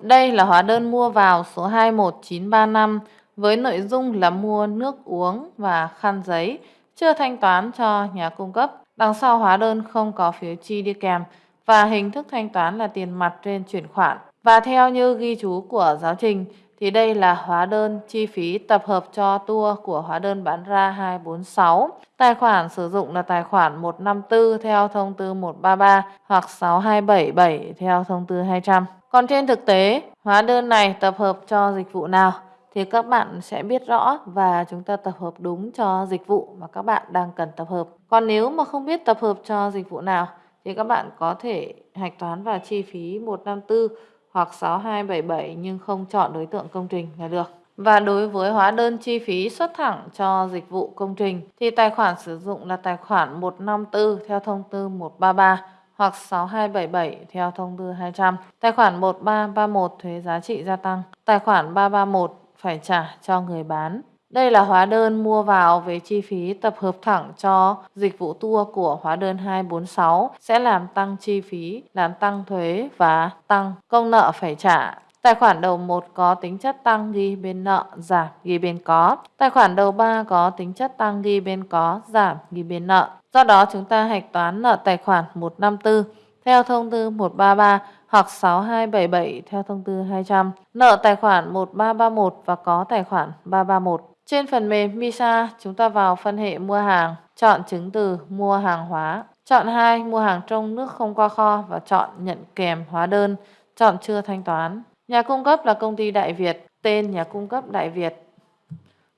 Đây là hóa đơn mua vào số 21935 với nội dung là mua nước uống và khăn giấy, chưa thanh toán cho nhà cung cấp. Đằng sau hóa đơn không có phiếu chi đi kèm và hình thức thanh toán là tiền mặt trên chuyển khoản. Và theo như ghi chú của giáo trình thì đây là hóa đơn chi phí tập hợp cho tour của hóa đơn bán ra 246. Tài khoản sử dụng là tài khoản 154 theo thông tư 133 hoặc 6277 theo thông tư 200. Còn trên thực tế, hóa đơn này tập hợp cho dịch vụ nào thì các bạn sẽ biết rõ và chúng ta tập hợp đúng cho dịch vụ mà các bạn đang cần tập hợp. Còn nếu mà không biết tập hợp cho dịch vụ nào thì các bạn có thể hạch toán vào chi phí 154 hoặc 6277 nhưng không chọn đối tượng công trình là được. Và đối với hóa đơn chi phí xuất thẳng cho dịch vụ công trình thì tài khoản sử dụng là tài khoản 154 theo thông tư 133 hoặc 6277 theo thông tư 200. Tài khoản 1331 thuế giá trị gia tăng. Tài khoản 331 phải trả cho người bán. Đây là hóa đơn mua vào về chi phí tập hợp thẳng cho dịch vụ tour của hóa đơn 246 sẽ làm tăng chi phí, làm tăng thuế và tăng công nợ phải trả. Tài khoản đầu 1 có tính chất tăng ghi bên nợ, giảm ghi bên có. Tài khoản đầu 3 có tính chất tăng ghi bên có, giảm ghi bên nợ. Do đó chúng ta hạch toán nợ tài khoản 154 theo thông tư 133 hoặc 6277 theo thông tư 200. Nợ tài khoản 1331 và có tài khoản 331. Trên phần mềm MISA, chúng ta vào phân hệ mua hàng, chọn chứng từ mua hàng hóa. Chọn 2 mua hàng trong nước không qua kho và chọn nhận kèm hóa đơn, chọn chưa thanh toán. Nhà cung cấp là công ty Đại Việt, tên nhà cung cấp Đại Việt.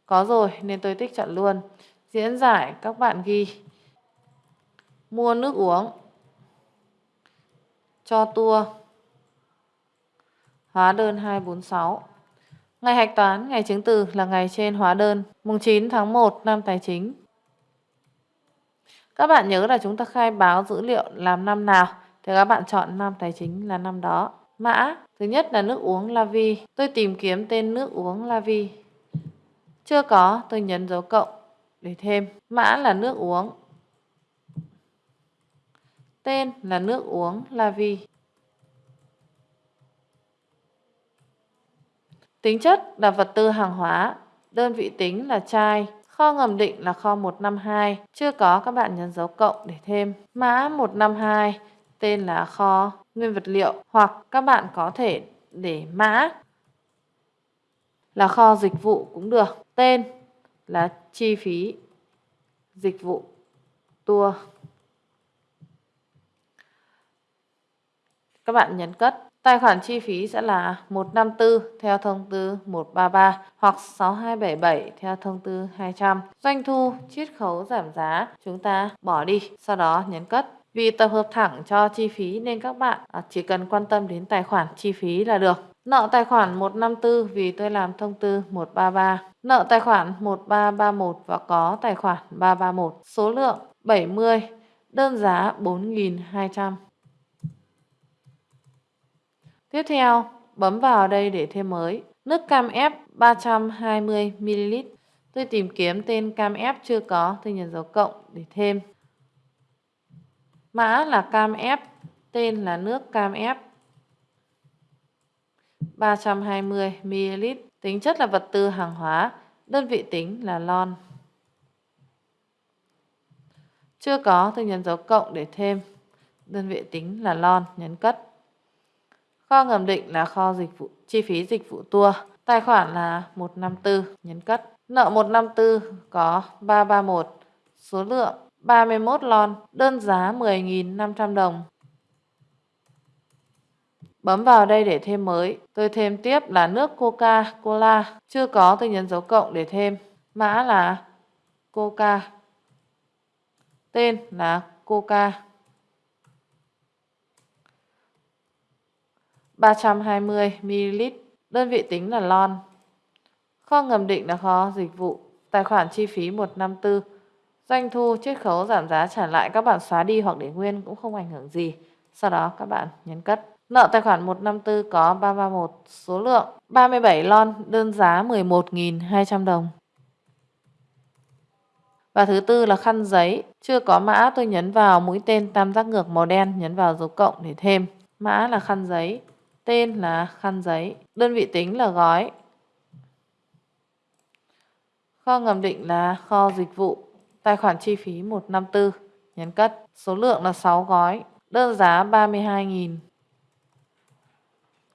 Có rồi nên tôi tích chọn luôn. Diễn giải các bạn ghi mua nước uống cho tour hóa đơn 246. Ngày hạch toán, ngày chứng từ là ngày trên hóa đơn, mùng 9 tháng 1 năm tài chính. Các bạn nhớ là chúng ta khai báo dữ liệu làm năm nào thì các bạn chọn năm tài chính là năm đó. Mã, thứ nhất là nước uống Lavi. Tôi tìm kiếm tên nước uống Lavi. Chưa có, tôi nhấn dấu cộng để thêm. Mã là nước uống. Tên là nước uống Lavi. Tính chất là vật tư hàng hóa, đơn vị tính là chai, kho ngầm định là kho 152, chưa có các bạn nhấn dấu cộng để thêm. Mã 152 tên là kho nguyên vật liệu hoặc các bạn có thể để mã là kho dịch vụ cũng được. Tên là chi phí dịch vụ tour. Các bạn nhấn cất. Tài khoản chi phí sẽ là 154 theo thông tư 133 hoặc 6277 theo thông tư 200. Doanh thu, chiết khấu giảm giá chúng ta bỏ đi, sau đó nhấn cất. Vì tập hợp thẳng cho chi phí nên các bạn à, chỉ cần quan tâm đến tài khoản chi phí là được. Nợ tài khoản 154 vì tôi làm thông tư 133. Nợ tài khoản 1331 và có tài khoản 331. Số lượng 70. Đơn giá 4.200. Tiếp theo, bấm vào đây để thêm mới. Nước cam ép 320ml. Tôi tìm kiếm tên cam ép chưa có, tôi nhấn dấu cộng để thêm. Mã là cam ép, tên là nước cam ép. 320ml. Tính chất là vật tư hàng hóa, đơn vị tính là lon. Chưa có, tôi nhấn dấu cộng để thêm. Đơn vị tính là lon, nhấn cất. Kho ngầm định là kho dịch vụ chi phí dịch vụ tour. Tài khoản là 154, nhấn cất. Nợ 154 có 331, số lượng 31 lon, đơn giá 10.500 đồng. Bấm vào đây để thêm mới. Tôi thêm tiếp là nước Coca-Cola. Chưa có tôi nhấn dấu cộng để thêm. Mã là Coca. Tên là Coca. 320ml, đơn vị tính là lon. Kho ngầm định là kho dịch vụ, tài khoản chi phí 154. Doanh thu, chiết khấu, giảm giá trả lại các bạn xóa đi hoặc để nguyên cũng không ảnh hưởng gì. Sau đó các bạn nhấn cất. Nợ tài khoản 154 có 331, số lượng 37 lon, đơn giá 11.200 đồng. Và thứ tư là khăn giấy, chưa có mã tôi nhấn vào mũi tên tam giác ngược màu đen, nhấn vào dấu cộng để thêm. Mã là khăn giấy, tên là khăn giấy, đơn vị tính là gói. Kho ngầm định là kho dịch vụ, tài khoản chi phí 154, nhấn cất, số lượng là 6 gói, đơn giá 32.000.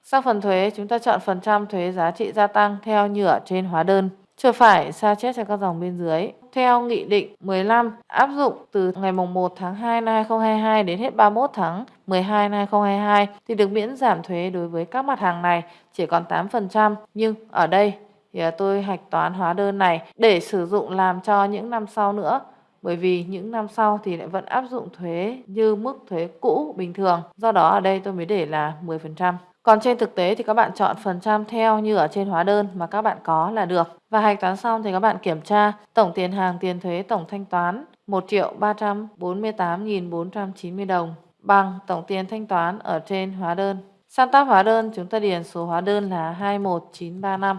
Sau phần thuế, chúng ta chọn phần trăm thuế giá trị gia tăng theo như ở trên hóa đơn. Chuột phải sao chép cho các dòng bên dưới. Theo Nghị định 15 áp dụng từ ngày 1 tháng 2 năm 2022 đến hết 31 tháng 12 năm 2022 thì được miễn giảm thuế đối với các mặt hàng này, chỉ còn 8%. Nhưng ở đây thì à, tôi hạch toán hóa đơn này để sử dụng làm cho những năm sau nữa, bởi vì những năm sau thì lại vẫn áp dụng thuế như mức thuế cũ bình thường. Do đó ở đây tôi mới để là 10%. Còn trên thực tế thì các bạn chọn phần trăm theo như ở trên hóa đơn mà các bạn có là được. Và hạch toán xong thì các bạn kiểm tra tổng tiền hàng tiền thuế tổng thanh toán 1 triệu 348.490 đồng bằng tổng tiền thanh toán ở trên hóa đơn. Sang tab hóa đơn chúng ta điền số hóa đơn là 21935.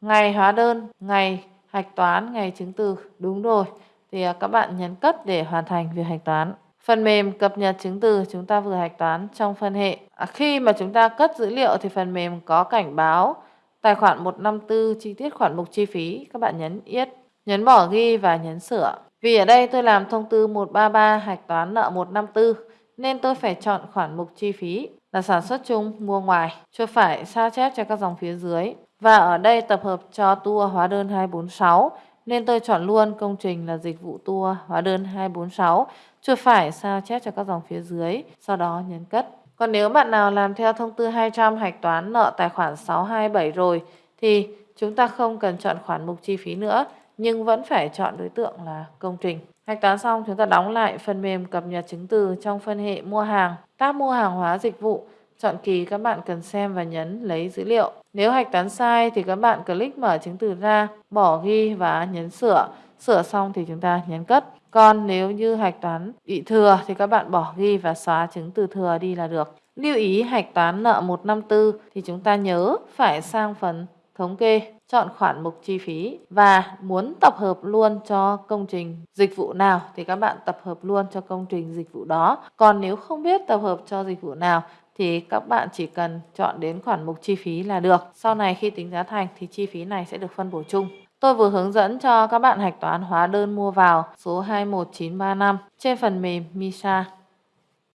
Ngày hóa đơn, ngày hạch toán, ngày chứng từ. Đúng rồi. Thì à, các bạn nhấn cất để hoàn thành việc hạch toán. Phần mềm cập nhật chứng từ chúng ta vừa hạch toán trong phân hệ. À, khi mà chúng ta cất dữ liệu thì phần mềm có cảnh báo tài khoản 154 chi tiết khoản mục chi phí. Các bạn nhấn yết, nhấn bỏ ghi và nhấn sửa. Vì ở đây tôi làm thông tư 133 hạch toán nợ 154 nên tôi phải chọn khoản mục chi phí là sản xuất chung mua ngoài. Chuột phải sao chép cho các dòng phía dưới. Và ở đây tập hợp cho tour hóa đơn 246 nên tôi chọn luôn công trình là dịch vụ tour hóa đơn 246. Chuột phải sao chép cho các dòng phía dưới, sau đó nhấn cất. Còn nếu bạn nào làm theo thông tư 200 hạch toán nợ tài khoản 627 rồi thì chúng ta không cần chọn khoản mục chi phí nữa nhưng vẫn phải chọn đối tượng là công trình. Hạch toán xong chúng ta đóng lại phần mềm cập nhật chứng từ trong phân hệ mua hàng, tab mua hàng hóa dịch vụ. Chọn kỳ các bạn cần xem và nhấn lấy dữ liệu. Nếu hạch toán sai thì các bạn click mở chứng từ ra, bỏ ghi và nhấn sửa. Sửa xong thì chúng ta nhấn cất. Còn nếu như hạch toán bị thừa thì các bạn bỏ ghi và xóa chứng từ thừa đi là được. Lưu ý hạch toán nợ 154 thì chúng ta nhớ phải sang phần thống kê, chọn khoản mục chi phí và muốn tập hợp luôn cho công trình dịch vụ nào thì các bạn tập hợp luôn cho công trình dịch vụ đó. Còn nếu không biết tập hợp cho dịch vụ nào thì các bạn chỉ cần chọn đến khoản mục chi phí là được. Sau này khi tính giá thành thì chi phí này sẽ được phân bổ chung. Tôi vừa hướng dẫn cho các bạn hạch toán hóa đơn mua vào số 21935 trên phần mềm MISA.